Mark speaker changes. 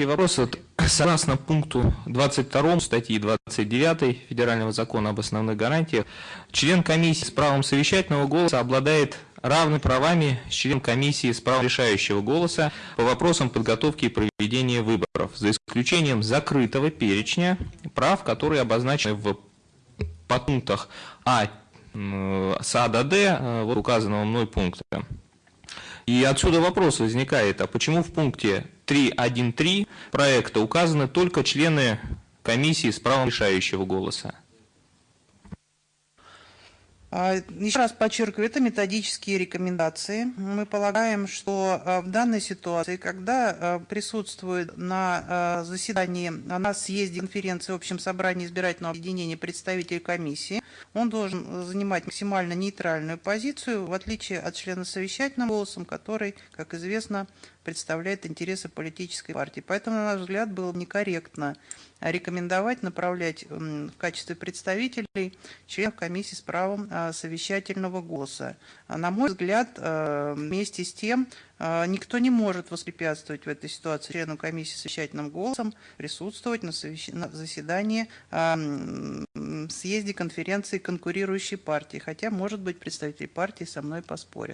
Speaker 1: вопрос. Вот, Согласно пункту 22 статьи 29 Федерального закона об основных гарантиях, член комиссии с правом совещательного голоса обладает равными правами с членом комиссии с правом решающего голоса по вопросам подготовки и проведения выборов, за исключением закрытого перечня прав, которые обозначены в подпунктах А м, с А до Д э, вот указанного мной пункта. И отсюда вопрос возникает, а почему в пункте 3.1.3 проекта указаны только члены комиссии с правом решающего голоса?
Speaker 2: А, Еще раз подчеркиваю, это методические рекомендации. Мы полагаем, что а, в данной ситуации, когда а, присутствует на заседании, на съезде конференции в общем собрании избирательного объединения представитель комиссии, он должен занимать максимально нейтральную позицию, в отличие от члена совещательным голосом, который, как известно, представляет интересы политической партии. Поэтому, на наш взгляд, было некорректно рекомендовать направлять в качестве представителей членов комиссии с правом а, совещательного голоса. А, на мой взгляд, а, вместе с тем, никто не может воспрепятствовать в этой ситуации членам комиссии совещательным голосом присутствовать на, заседании съезде конференции конкурирующей партии, хотя, может быть, представители партии со мной поспорят.